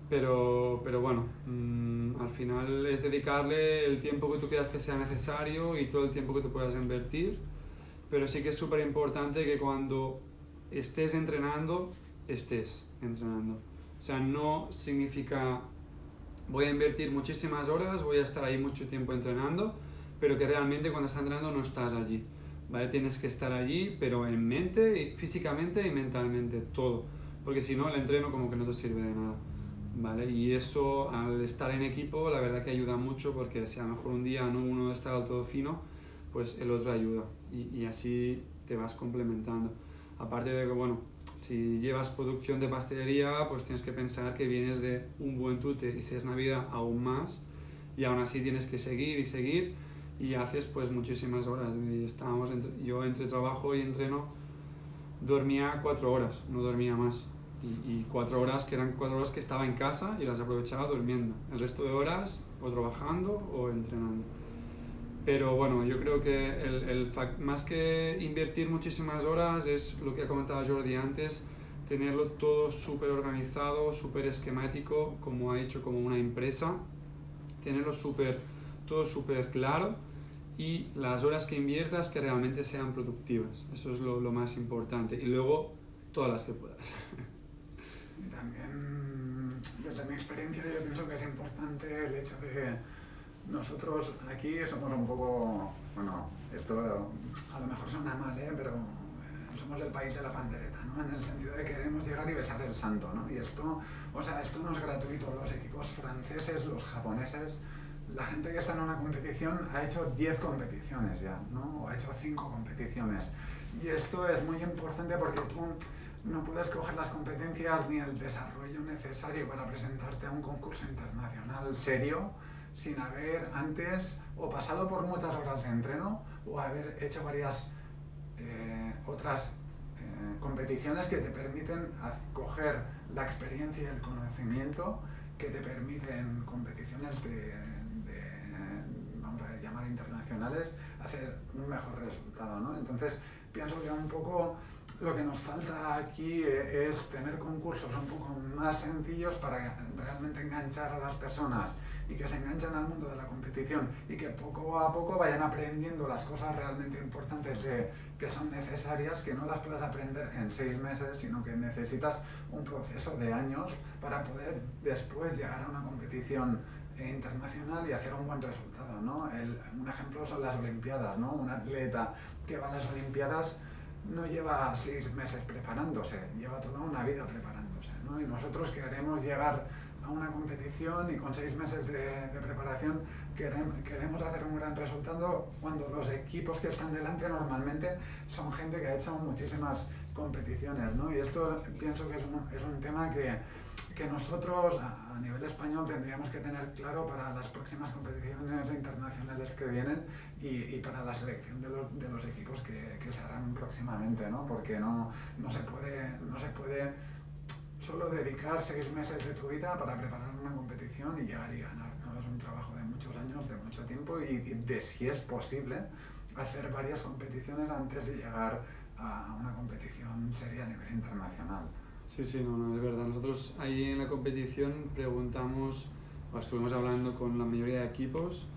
Pero, pero bueno, mm, al final es dedicarle el tiempo que tú creas que sea necesario y todo el tiempo que tú puedas invertir. Pero sí que es súper importante que cuando estés entrenando, estés entrenando. O sea, no significa voy a invertir muchísimas horas, voy a estar ahí mucho tiempo entrenando, pero que realmente cuando estás entrenando no estás allí. ¿vale? Tienes que estar allí, pero en mente, físicamente y mentalmente, todo. Porque si no, el entreno como que no te sirve de nada. ¿vale? Y eso, al estar en equipo, la verdad que ayuda mucho porque si a lo mejor un día no uno está del todo fino, pues el otro ayuda. Y, y así te vas complementando. Aparte de que, bueno, si llevas producción de pastelería, pues tienes que pensar que vienes de un buen tute y si es Navidad aún más. Y aún así tienes que seguir y seguir y haces pues muchísimas horas. Y estábamos yo entre trabajo y entreno dormía cuatro horas, no dormía más. Y cuatro horas que eran cuatro horas que estaba en casa y las aprovechaba durmiendo. El resto de horas o trabajando o entrenando. Pero bueno, yo creo que el, el más que invertir muchísimas horas es lo que ha comentado Jordi antes, tenerlo todo súper organizado, súper esquemático, como ha hecho como una empresa, tenerlo súper, todo súper claro y las horas que inviertas que realmente sean productivas. Eso es lo, lo más importante. Y luego todas las que puedas.
Y también, desde mi experiencia, yo pienso que es importante el hecho de nosotros aquí somos un poco, bueno, esto a lo mejor suena mal, ¿eh? pero eh, somos el país de la pandereta, ¿no? En el sentido de que queremos llegar y besar el santo, ¿no? Y esto, o sea, esto no es gratuito. Los equipos franceses, los japoneses, la gente que está en una competición ha hecho 10 competiciones ya, ¿no? O ha hecho 5 competiciones. Y esto es muy importante porque tú no puedes coger las competencias ni el desarrollo necesario para presentarte a un concurso internacional serio sin haber antes o pasado por muchas horas de entreno o haber hecho varias eh, otras eh, competiciones que te permiten coger la experiencia y el conocimiento que te permiten competiciones de, vamos a llamar internacionales, hacer un mejor resultado. ¿no? Entonces, pienso que un poco lo que nos falta aquí eh, es tener concursos un poco más sencillos para realmente enganchar a las personas y que se enganchan al mundo de la competición y que poco a poco vayan aprendiendo las cosas realmente importantes de, que son necesarias, que no las puedas aprender en seis meses, sino que necesitas un proceso de años para poder después llegar a una competición internacional y hacer un buen resultado. ¿no? un ejemplo son las Olimpiadas. ¿no? Un atleta que va a las Olimpiadas no lleva seis meses preparándose, lleva toda una vida preparándose. ¿no? Y nosotros queremos llegar a una competición y con seis meses de, preparación queremos, hacer un gran resultado cuando los equipos que están delante normalmente son gente que ha hecho muchísimas competiciones. ¿no? Y esto pienso que es un, es un tema que, que nosotros a, nivel español tendríamos que tener claro para las próximas competiciones internacionales que vienen y, y para la selección de los, de los equipos que, que, se harán próximamente, ¿no? porque no, no, se puede, no se puede solo dedicar seis meses de tu vida para preparar una competición y llegar y ganar. ¿no? Es un trabajo de muchos años, de mucho tiempo y, de si es posible hacer varias competiciones antes de llegar a una competición seria a nivel internacional.
Sí, sí, no, no, es verdad. Nosotros ahí en la competición preguntamos, o estuvimos hablando con la mayoría de equipos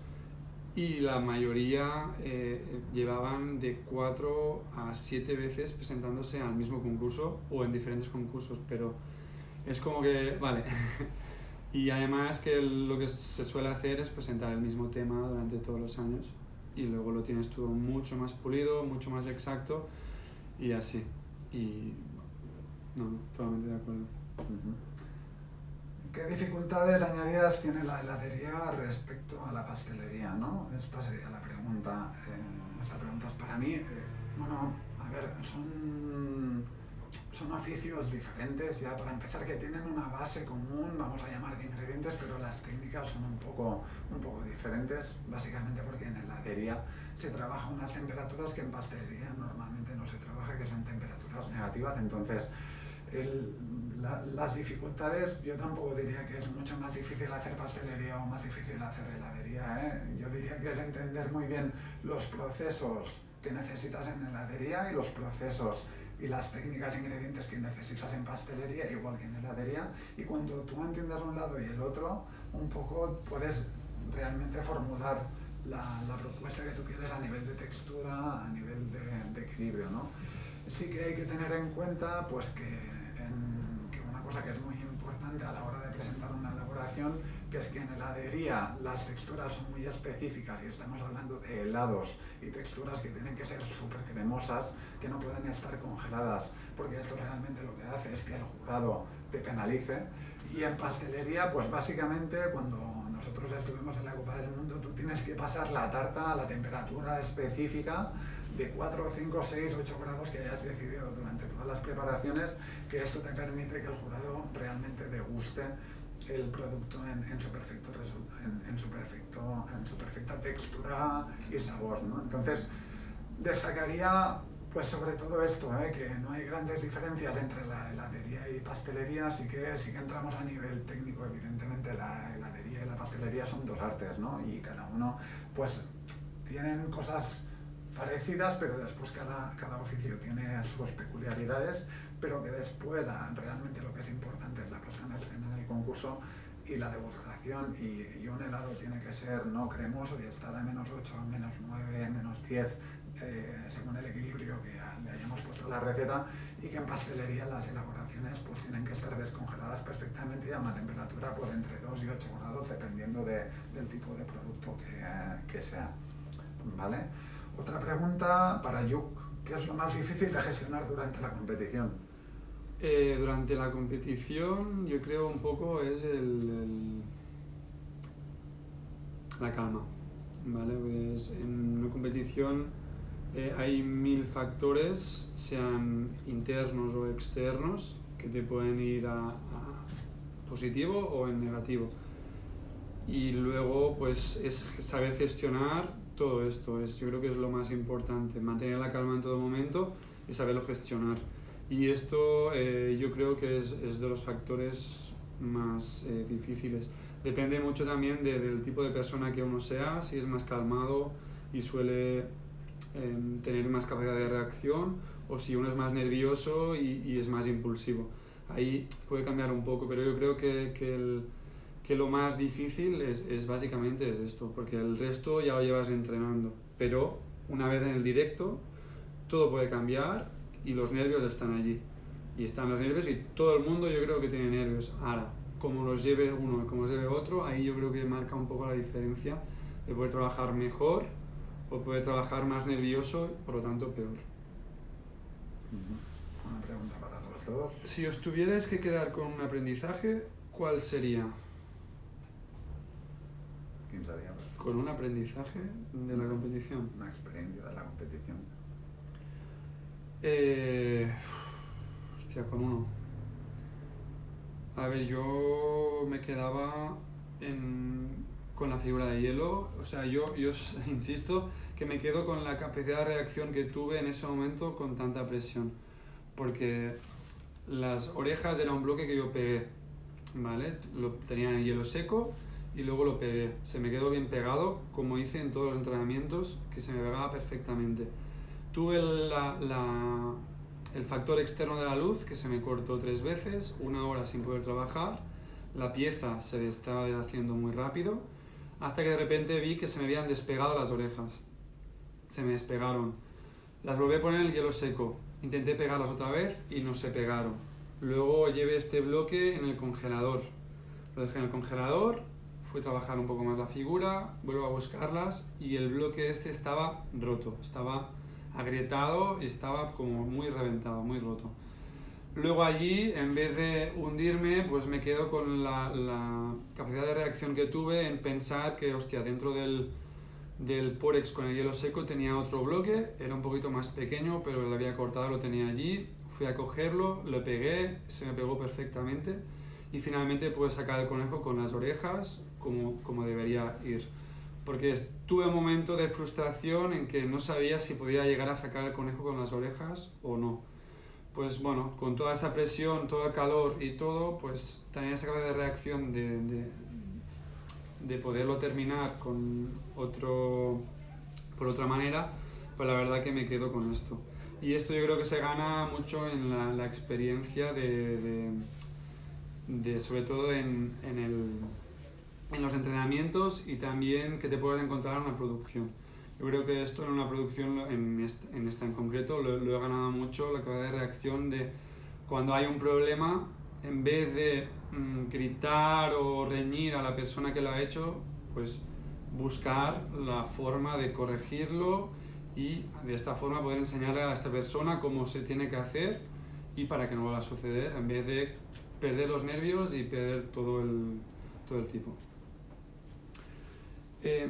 y la mayoría eh, llevaban de cuatro a siete veces presentándose al mismo concurso o en diferentes concursos, pero es como que, vale. y además que lo que se suele hacer es presentar el mismo tema durante todos los años y luego lo tienes todo mucho más pulido, mucho más exacto y así. Y no, totalmente de acuerdo.
¿Qué dificultades añadidas tiene la heladería respecto a la pastelería? ¿no? Esta sería la pregunta. Eh, esta pregunta es para mí. Eh, bueno, a ver, son son oficios diferentes, ya para empezar que tienen una base común, vamos a llamar de ingredientes, pero las técnicas son un poco, un poco diferentes, básicamente porque en heladería se trabaja unas temperaturas que en pastelería normalmente no se trabaja, que son temperaturas negativas, entonces las dificultades, yo tampoco diría que es mucho más difícil hacer pastelería o más difícil hacer heladería, ¿eh? yo diría que es entender muy bien los procesos que necesitas en heladería y los procesos y las técnicas e ingredientes que necesitas en pastelería, igual que en heladería, y cuando tú entiendas un lado y el otro, un poco puedes realmente formular la, la propuesta que tú quieres a nivel de textura, a nivel de, de equilibrio. ¿no? Sí que hay que tener en cuenta pues, que, que una cosa que es muy importante a la hora de presentar una elaboración que es que en heladería las texturas son muy específicas y estamos hablando de helados y texturas que tienen que ser súper cremosas, que no pueden estar congeladas, porque esto realmente lo que hace es que el jurado te penalice. Y en pastelería, pues básicamente cuando nosotros estuvimos en la Copa del Mundo, tú tienes que pasar la tarta a la temperatura específica de 4, 5, 6, 8 grados que hayas decidido durante todas las preparaciones, que esto te permite que el jurado realmente deguste el producto en, su, perfecto en, su, perfecto, en su perfecta textura y sabor. ¿no? Entonces, destacaría pues sobre todo esto, ¿eh? que no hay grandes diferencias entre la heladería y pastelería, así que sí que entramos a nivel técnico, evidentemente la heladería y la pastelería son dos artes, ¿no? Y cada uno, pues, tienen cosas parecidas, pero después cada, cada oficio tiene sus peculiaridades, pero que después realmente lo que es importante es la puesta en el concurso y la degustación y, y, un helado tiene que ser no cremoso y estar a menos 8, menos 9, menos 10 eh, según el equilibrio que le hayamos puesto la receta y que en pastelería las elaboraciones pues tienen que estar descongeladas perfectamente y a una temperatura pues entre 2 y 8 grados dependiendo de, del tipo de producto que, que sea. ¿Vale? Otra pregunta para Yuk. ¿Qué es lo más difícil de gestionar durante la competición?
Eh, durante la competición yo creo un poco es el, la calma. ¿vale? Pues en una competición eh, hay mil factores, sean internos o externos, que te pueden ir a, positivo o en negativo. Y luego, pues, es saber gestionar todo esto. Es, yo creo que es lo más importante, mantener la calma en todo momento y saberlo gestionar. Y esto eh, yo creo que es, es, de los factores más eh, difíciles. Depende mucho también del tipo de persona que uno sea, si es más calmado y suele em, tener más capacidad de reacción o si uno es más nervioso y, y, es más impulsivo. Ahí puede cambiar un poco, pero yo creo que, que, el, que lo más difícil es, es, básicamente es esto, porque el resto ya lo llevas entrenando. Pero una vez en el directo, todo puede cambiar y los nervios están allí. Y están los nervios y todo el mundo yo creo que tiene nervios. Ahora, como los lleve uno y como los lleve otro, ahí yo creo que marca un poco la diferencia de poder trabajar mejor o poder trabajar más nervioso, por lo tanto peor.
Una pregunta para los dos.
Si os tuvierais que quedar con un aprendizaje, ¿cuál sería? Con un aprendizaje de la competición.
Una experiencia de la competición.
Eh, hostia, con uno. A ver, yo me quedaba con la figura de hielo. O sea, yo, yo insisto que me quedo con la capacidad de reacción que tuve en ese momento con tanta presión. Porque las orejas era un bloque que yo pegué, ¿vale? Lo tenía en hielo seco y luego lo pegué. Se me quedó bien pegado, como hice en todos los entrenamientos, que se me pegaba perfectamente. Tuve la, la el factor externo de la luz, que se me cortó tres veces, una hora sin poder trabajar, la pieza se estaba haciendo muy rápido, hasta que de repente vi que se me habían despegado las orejas. Se me despegaron. Las volví a poner en el hielo seco. Intenté pegarlas otra vez y no se pegaron. Luego llevé este bloque en el congelador. Lo dejé en el congelador, fui a trabajar un poco más la figura, vuelvo a buscarlas y el bloque este estaba roto, estaba agrietado y estaba como muy reventado, muy roto. Luego allí, en vez de hundirme, pues me quedo con la, la capacidad de reacción que tuve en pensar que, hostia, dentro del, del Porex con el hielo seco tenía otro bloque, era un poquito más pequeño, pero lo había cortado, lo tenía allí, fui a cogerlo, lo pegué, se me pegó perfectamente y finalmente pude sacar el conejo con las orejas como, como debería ir porque tuve un momento de frustración en que no sabía si podía llegar a sacar el conejo con las orejas o no. Pues bueno, con toda esa presión, todo el calor y todo, pues tenía esa capacidad de reacción de, de, de, poderlo terminar con otro, por otra manera, pues la verdad que me quedo con esto. Y esto yo creo que se gana mucho en la, la experiencia de, de, sobre todo en, en el en los entrenamientos y también que te puedas encontrar en una producción. Yo creo que esto en una producción, en esta en, en concreto, lo, he ganado mucho, la capacidad de reacción de cuando hay un problema, en vez de mm, gritar o reñir a la persona que lo ha hecho, pues buscar la forma de corregirlo y de esta forma poder enseñarle a esta persona cómo se tiene que hacer y para que no vuelva a suceder, en vez de perder los nervios y perder todo el, todo el tipo. Eh,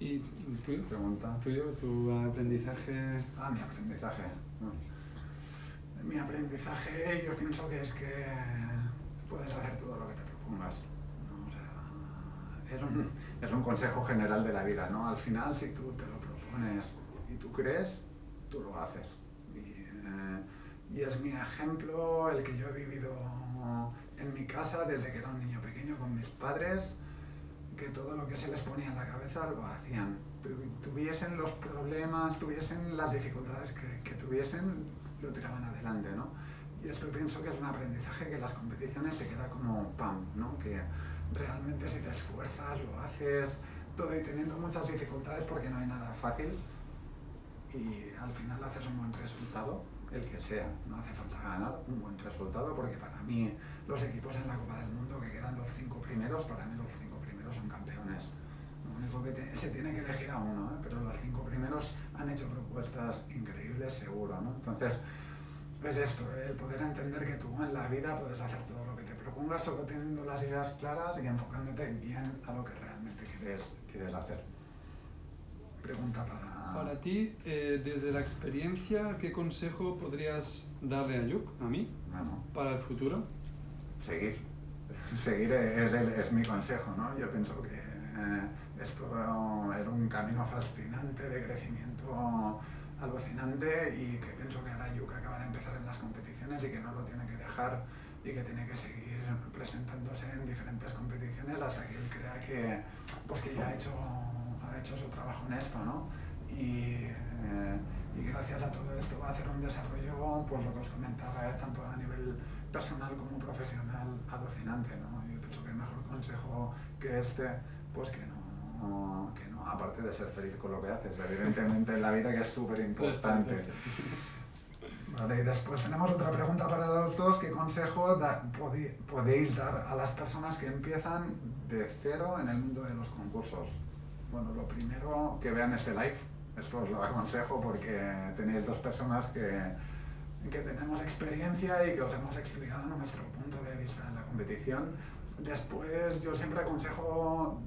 ¿Y tu
pregunta?
¿Tuyo, tu aprendizaje?
Ah, mi aprendizaje. Mi aprendizaje yo pienso que es que puedes hacer todo lo que te propongas. ¿no? O sea, es, un, es un consejo general de la vida, ¿no? Al final, si tú te lo propones y tú crees, tú lo haces. Y, eh, y es mi ejemplo el que yo he vivido en mi casa desde que era un niño pequeño con mis padres que todo lo que se les ponía en la cabeza lo hacían. Tuviesen los problemas, tuviesen las dificultades que, que tuviesen, lo tiraban adelante, ¿no? Y esto pienso que es un aprendizaje que en las competiciones se queda como pam, ¿no? Que realmente si te esfuerzas, lo haces, todo y teniendo muchas dificultades porque no hay nada fácil y al final haces un buen resultado, el que sea, no hace falta ganar un buen resultado porque para mí los equipos en la Copa del Mundo que quedan los cinco primeros, para mí los cinco Lo único que te han hecho propuestas increíbles, seguro, ¿no? Entonces, es esto, el poder entender que tú en la vida puedes hacer todo lo que te propongas, solo teniendo las ideas claras y enfocándote bien a lo que realmente quieres, quieres hacer. Pregunta para...
Para ti, eh, desde la experiencia, ¿qué consejo podrías darle a Yuk, a mí,
Bueno,
para el futuro?
seguir. Seguir es, el- es mi consejo, ¿no? Yo pienso que eh, esto era un camino fascinante de crecimiento alucinante y que pienso que ahora Yuka acaba de empezar en las competiciones y que no lo tiene que dejar y que tiene que seguir presentándose en diferentes competiciones hasta que él crea que, pues que ya ha hecho, ha hecho su trabajo en esto, ¿no? Y, eh, y gracias a todo esto va a hacer un desarrollo, pues lo que os comentaba, eh, tanto a nivel personal como profesional alucinante, ¿no? Yo pienso que el mejor consejo que este, pues que no, que no, aparte de ser feliz con lo que haces, evidentemente en la vida que es súper importante. Vale, y después tenemos otra pregunta para los dos. ¿Qué consejo da- podéis dar a las personas que empiezan de cero en el mundo de los concursos? Bueno, lo primero, que vean este live. Esto os lo aconsejo porque tenéis dos personas que, que tenemos experiencia y que os hemos explicado nuestro punto de vista en la competición. Después, yo siempre aconsejo aco-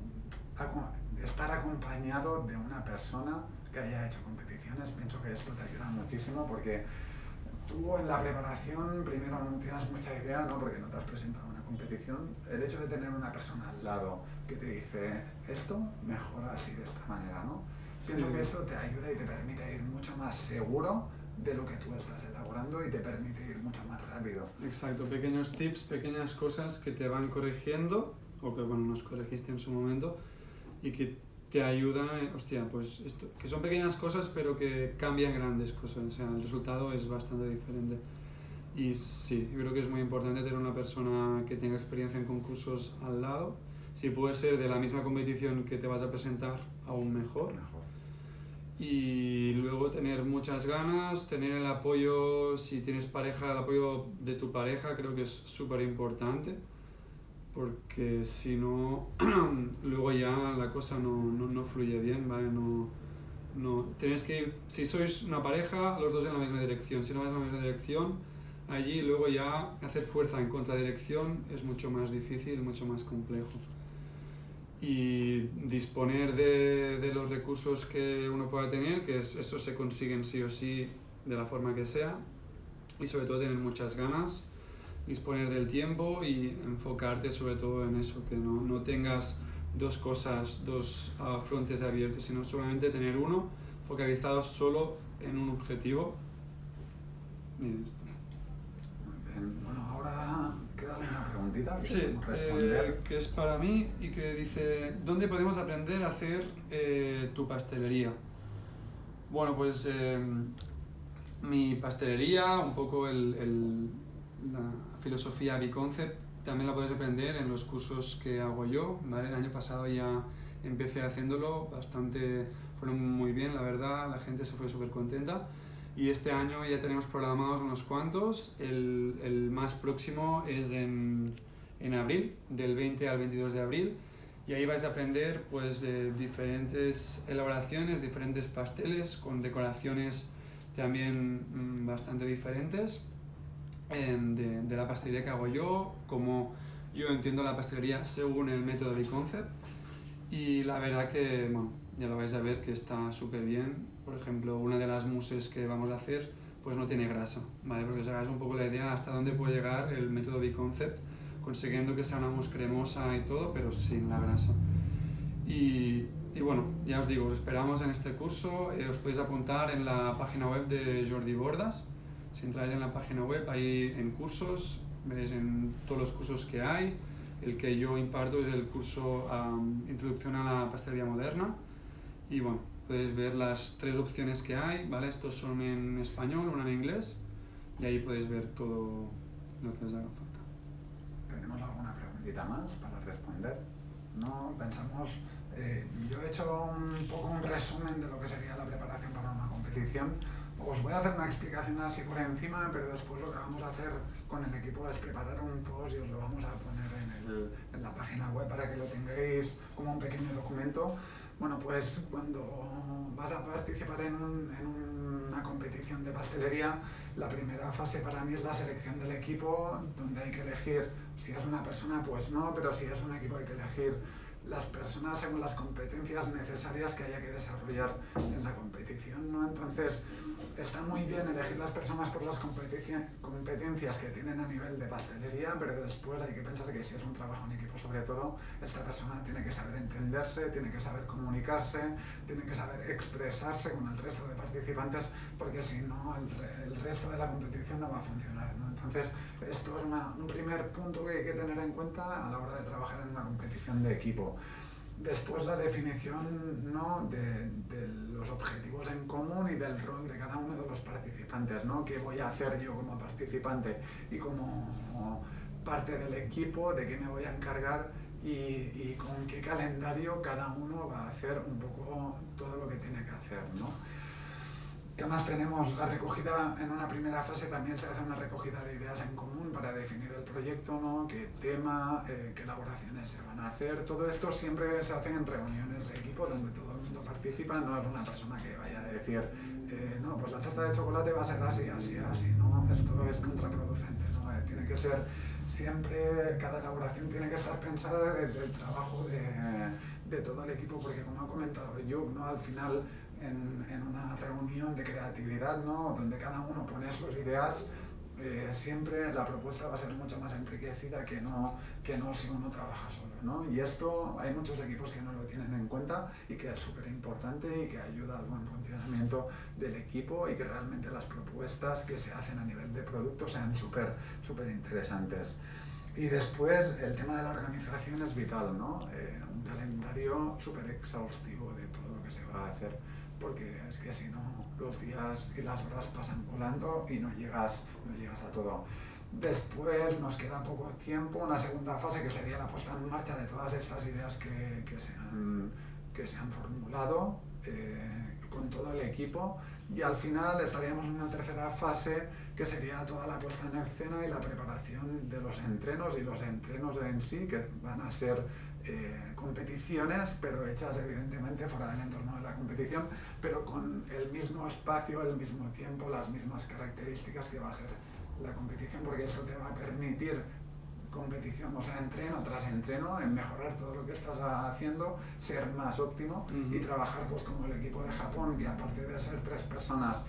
estar acompañado de una persona que haya hecho competiciones. Pienso que esto te ayuda muchísimo porque tú en la preparación primero no tienes mucha idea, ¿no? Porque no te has presentado a una competición. El hecho de tener una persona al lado que te dice esto mejora así de esta manera, ¿no? Pienso
Sí.
que esto te ayuda y te permite ir mucho más seguro de lo que tú estás elaborando y te permite ir mucho más rápido.
Exacto, pequeños tips, pequeñas cosas que te van corrigiendo, o que bueno, nos corregiste en su momento, y que te ayudan, eh, hostia, pues esto, que son pequeñas cosas pero que cambian grandes cosas, o sea, el resultado es bastante diferente. Y sí, yo creo que es muy importante tener una persona que tenga experiencia en concursos al lado, si puede ser de la misma competición que te vas a presentar, aún mejor
Mejor.
y luego tener muchas ganas, tener el apoyo, si tienes pareja, el apoyo de tu pareja creo que es súper importante, porque si no, luego ya la cosa no, no, no fluye bien, ¿vale? No, no, tienes que ir, si sois una pareja, los dos en la misma dirección, si no vas en la misma dirección, allí luego ya hacer fuerza en contradirección es mucho más difícil, mucho más complejo y disponer de, de los recursos que uno pueda tener, que es, eso se consiguen sí o sí de la forma que sea, y sobre todo tener muchas ganas, disponer del tiempo y enfocarte sobre todo en eso, que no, no tengas dos cosas, dos ah, frontes abiertos, sino solamente tener uno focalizado solo en un objetivo. Y esto.
Muy bien. Bueno, ahora queda una preguntita que
Sí,
podemos
eh,
responder.
que es para mí y que dice, ¿dónde podemos aprender a hacer eh, tu pastelería? Bueno, pues eh, mi pastelería, un poco el, el- la filosofía B-Concept, también la puedes aprender en los cursos que hago yo, ¿vale? El año pasado ya empecé haciéndolo, bastante, fueron muy bien, la verdad, la gente se fue súper contenta. Y este año ya tenemos programados unos cuantos. El, el más próximo es en, en abril, del 20 al 22 de abril. Y ahí vais a aprender pues, eh, diferentes elaboraciones, diferentes pasteles con decoraciones también mm, bastante diferentes de, de la pastelería que hago yo, como yo entiendo la pastelería según el método de concept. Y la verdad que, bueno, ya lo vais a ver que está súper bien. Por ejemplo, una de las muses que vamos a hacer, pues no tiene grasa, ¿vale? Porque os hagáis un poco la idea hasta dónde puede llegar el método B-Concept, consiguiendo que sea una mousse cremosa y todo, pero sin la grasa. Y, y bueno, ya os digo, os esperamos en este curso. eh, os podéis apuntar en la página web de Jordi Bordas. Si entráis en la página web, ahí en cursos, veréis en todos los cursos que hay. El que yo imparto es el curso am, Introducción a la Pastelería Moderna. Y bueno, podéis ver las tres opciones que hay, ¿vale? Estos son en español, una en inglés. Y ahí podéis ver todo lo que os haga falta.
¿Tenemos alguna preguntita más para responder? No, pensamos... eh, yo he hecho un poco un resumen de lo que sería la preparación para una competición. Os voy a hacer una explicación así por encima, pero después lo que vamos a hacer con el equipo es preparar un post y os lo vamos a poner en, el- en la página web para que lo tengáis como un pequeño documento Bueno, pues cuando vas a participar en, una competición de pastelería, la primera fase para mí es la selección del equipo, donde hay que elegir, si es una persona, pues no, pero si es un equipo hay que elegir las personas según las competencias necesarias que haya que desarrollar en la competición. ¿no? Entonces, está muy bien elegir las personas por las competencias que tienen a nivel de pastelería, pero después hay que pensar que si es un trabajo en equipo sobre todo, esta persona tiene que saber entenderse, tiene que saber comunicarse, tiene que saber expresarse con el resto de participantes, porque si no el, resto de la competición no va a funcionar. Entonces, esto es un primer punto que hay que tener en cuenta a la hora de trabajar en una competición de equipo. Después la definición ¿no? de, y del rol de cada uno de los participantes, ¿no? ¿Qué voy a hacer yo como participante y como parte del equipo, de qué me voy a encargar y, y, con qué calendario cada uno va a hacer un poco todo lo que tiene que hacer, ¿no? ¿Qué más tenemos? La recogida en una primera fase también se hace una recogida de ideas en común para definir el proyecto, ¿no? qué tema, eh, qué elaboraciones se van a hacer. Todo esto siempre se hace en reuniones de equipo donde todo el mundo participa, no es una persona que vaya decir, eh, no, pues la tarta de chocolate va a ser así, así, así, ¿no? Esto es contraproducente, ¿no? Eh, tiene que ser siempre, cada elaboración tiene que estar pensada desde el trabajo de, de todo el equipo, porque como ha comentado yo, ¿no? al final en, en, una reunión de creatividad, ¿no? donde cada uno pone sus ideas, eh, siempre la propuesta va a ser mucho más enriquecida que no, que no si uno trabaja solo. ¿no? Y esto hay muchos equipos que no lo tienen en cuenta y que es súper importante y que ayuda al buen funcionamiento del equipo y que realmente las propuestas que se hacen a nivel de producto sean súper súper interesantes. Y después el tema de la organización es vital, ¿no? Eh, un calendario súper exhaustivo de todo lo que se va a hacer porque es que si no, los días y las horas pasan volando y no llegas, no llegas a todo. Después nos queda poco tiempo, una segunda fase que sería la puesta en marcha de todas estas ideas que, que, se, han, que se han formulado eh, con todo el equipo y al final estaríamos en una tercera fase que sería toda la puesta en escena y la preparación de los entrenos y los entrenos en sí que van a ser eh, competiciones, pero hechas evidentemente fuera del entorno de la competición, pero con el mismo espacio, el mismo tiempo, las mismas características que va a ser la competición, porque esto te va a permitir competición, o sea, entreno tras entreno, en mejorar todo lo que estás haciendo, ser más óptimo y trabajar pues como el equipo de Japón, que aparte de ser tres personas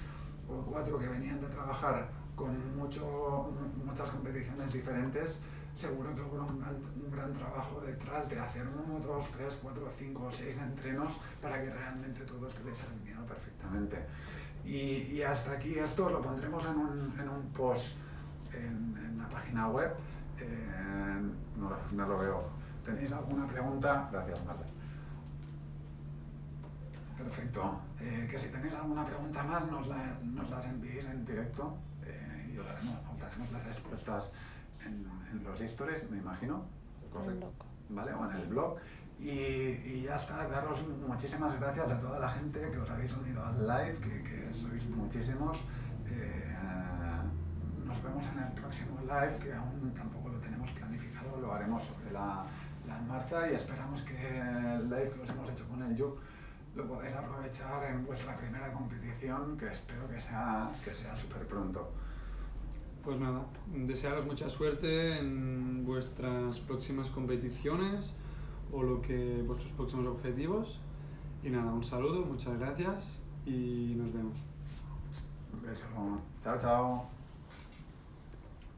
o cuatro que venían de trabajar con mucho, muchas competiciones diferentes, seguro que hubo un gran, trabajo detrás de hacer uno, dos, tres, cuatro, cinco, seis entrenos para que realmente todo estuviese alineado perfectamente. Y, y, hasta aquí esto lo pondremos en un, en un post en, en, la página web. Eh, no, no, lo veo. ¿Tenéis alguna pregunta? Gracias, Marta. Perfecto. Eh, que si tenéis alguna pregunta más nos, la, nos las enviéis en directo eh, y os daremos las respuestas en, en los stories, me imagino.
Correcto.
¿Vale? O en el blog. Y, y, ya está, daros muchísimas gracias a toda la gente que os habéis unido al live, que, que sois muchísimos. Eh, nos vemos en el próximo live, que aún tampoco lo tenemos planificado, lo haremos sobre la, la marcha y esperamos que el live que os hemos hecho con el Yuk lo podáis aprovechar en vuestra primera competición, que espero que sea, que sea súper pronto.
Pues nada, desearos mucha suerte en vuestras próximas competiciones o lo que vuestros próximos objetivos. Y nada, un saludo, muchas gracias y nos vemos.
Un beso. Chao, chao.